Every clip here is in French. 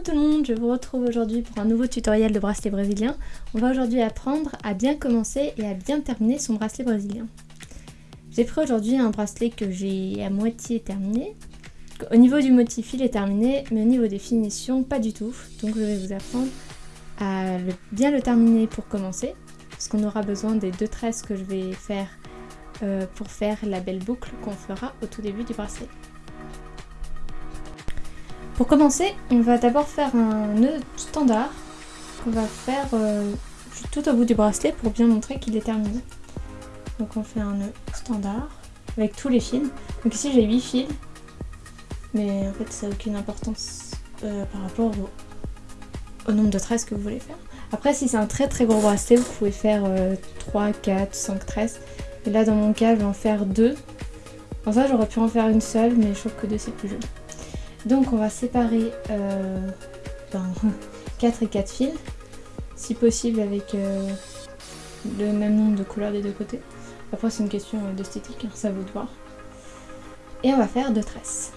Coucou tout le monde, je vous retrouve aujourd'hui pour un nouveau tutoriel de bracelet brésilien. On va aujourd'hui apprendre à bien commencer et à bien terminer son bracelet brésilien. J'ai pris aujourd'hui un bracelet que j'ai à moitié terminé. Au niveau du motif il est terminé, mais au niveau des finitions pas du tout. Donc je vais vous apprendre à bien le terminer pour commencer. Parce qu'on aura besoin des deux tresses que je vais faire euh, pour faire la belle boucle qu'on fera au tout début du bracelet. Pour commencer, on va d'abord faire un nœud standard qu'on va faire euh, tout au bout du bracelet pour bien montrer qu'il est terminé. Donc on fait un nœud standard avec tous les fils. Donc ici j'ai 8 fils, mais en fait ça n'a aucune importance euh, par rapport au, nombre de tresses que vous voulez faire. Après si c'est un très très gros bracelet, vous pouvez faire 3, 4, 5 tresses. Et là dans mon cas je vais en faire 2. En ça j'aurais pu en faire une seule, mais je trouve que 2 c'est plus joli. Donc on va séparer euh, 4 et 4 fils, si possible avec euh, le même nombre de couleurs des deux côtés. Après c'est une question euh, d'esthétique, hein, ça vous de voir. Et on va faire deux tresses.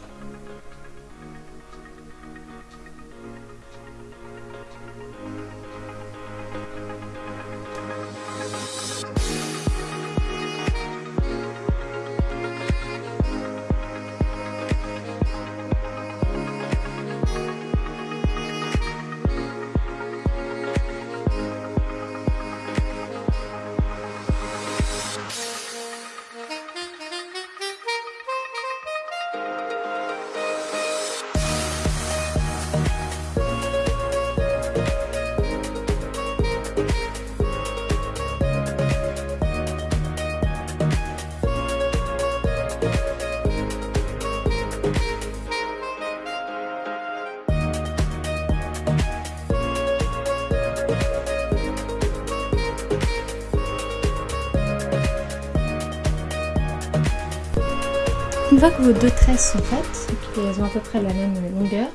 Une fois que vos deux tresses sont faites, elles ont à peu près la même longueur,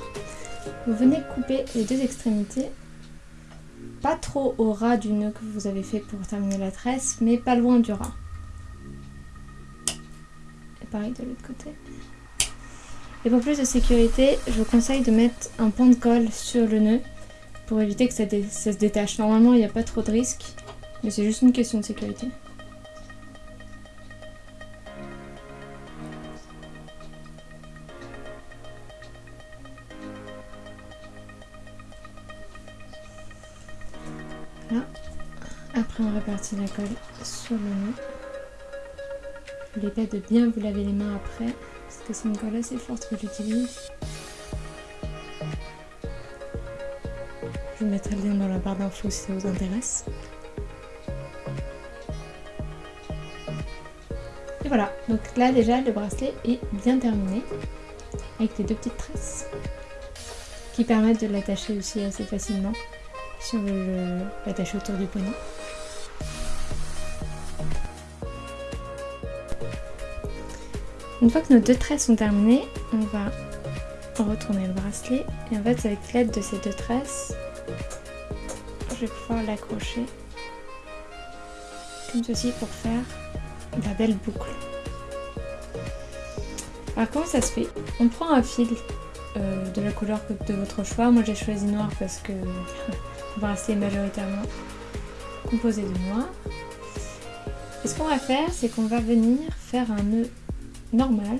vous venez couper les deux extrémités, pas trop au ras du nœud que vous avez fait pour terminer la tresse, mais pas loin du ras. Et pareil de l'autre côté. Et pour plus de sécurité, je vous conseille de mettre un point de colle sur le nœud pour éviter que ça, ça se détache. Normalement, il n'y a pas trop de risques, mais c'est juste une question de sécurité. Après on répartit la colle sur le nœud. N'oubliez pas de bien vous laver les mains après, parce que c'est une colle assez forte que j'utilise. Je vous mettrai le lien dans la barre d'infos si ça vous intéresse. Et voilà, donc là déjà le bracelet est bien terminé avec les deux petites tresses qui permettent de l'attacher aussi assez facilement si on veut autour du poignet. Une fois que nos deux tresses sont terminées, on va retourner le bracelet et en fait avec l'aide de ces deux tresses, je vais pouvoir l'accrocher comme ceci pour faire la belle boucle. Alors comment ça se fait? On prend un fil euh, de la couleur de votre choix. Moi j'ai choisi noir parce que bracelet est majoritairement composé de noir. Et ce qu'on va faire, c'est qu'on va venir faire un nœud normal,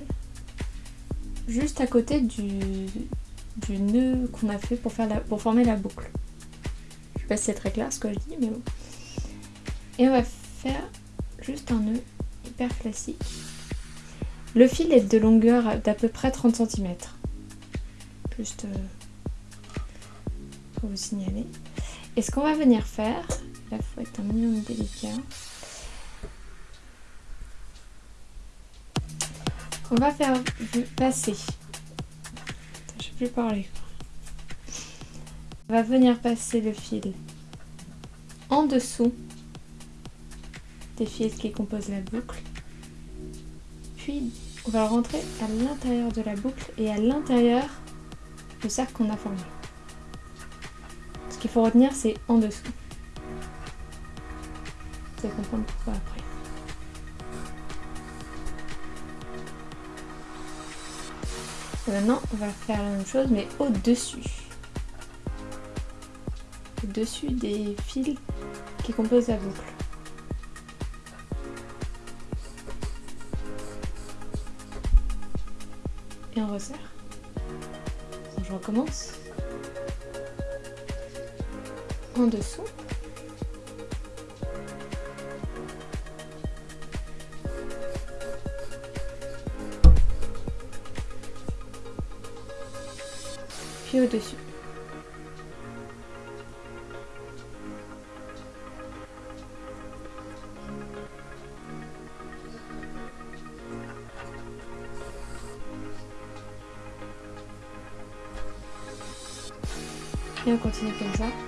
juste à côté du, nœud qu'on a fait pour former la boucle. Je sais pas si c'est très clair ce que je dis, mais bon. Et on va faire juste un nœud hyper classique. Le fil est de longueur d'à peu près 30 cm. Juste euh, pour vous signaler. Et ce qu'on va venir faire, là faut être un minimum délicat. On va faire passer. Je sais plus parler. On va venir passer le fil en dessous des fils qui composent la boucle. Puis on va rentrer à l'intérieur de la boucle et à l'intérieur du cercle qu'on a formé. Ce qu'il faut retenir c'est en dessous. Vous allez comprendre pourquoi après. maintenant, on va faire la même chose, mais au-dessus. au-dessus des fils qui composent la boucle. Et on resserre. je recommence. En dessous. Puis au-dessus. Et on continue comme ça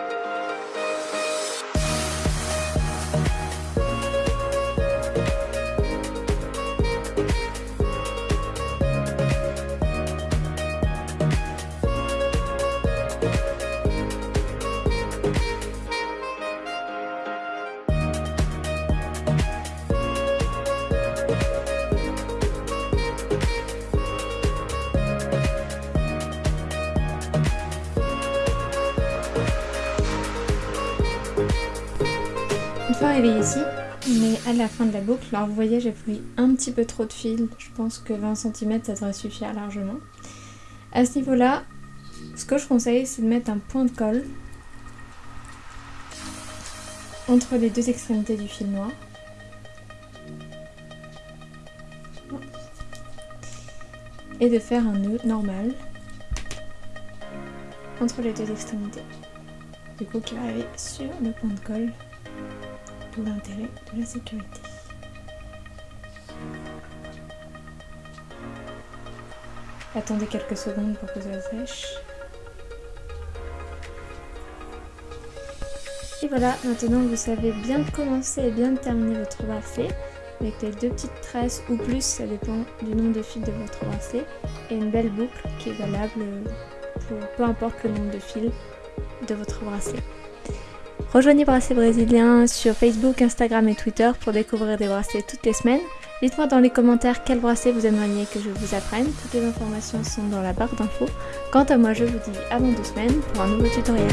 Une fois arrivé ici, est à la fin de la boucle. Alors vous voyez, j'ai pris un petit peu trop de fil. Je pense que 20 cm, ça devrait suffire largement. À ce niveau-là, ce que je conseille, c'est de mettre un point de colle entre les deux extrémités du fil noir. Et de faire un nœud normal entre les deux extrémités. Du coup, qui va arriver sur le point de colle l'intérêt de la sécurité. Attendez quelques secondes pour que ça sèche. Et voilà, maintenant vous savez bien commencer et bien terminer votre bracelet avec les deux petites tresses ou plus, ça dépend du nombre de fils de votre bracelet, et une belle boucle qui est valable pour peu importe le nombre de fils de votre bracelet. Rejoignez Bracelet Brésilien sur Facebook, Instagram et Twitter pour découvrir des bracelets toutes les semaines. Dites-moi dans les commentaires quel bracelet vous aimeriez que je vous apprenne. Toutes les informations sont dans la barre d'infos. Quant à moi, je vous dis à dans deux semaines pour un nouveau tutoriel.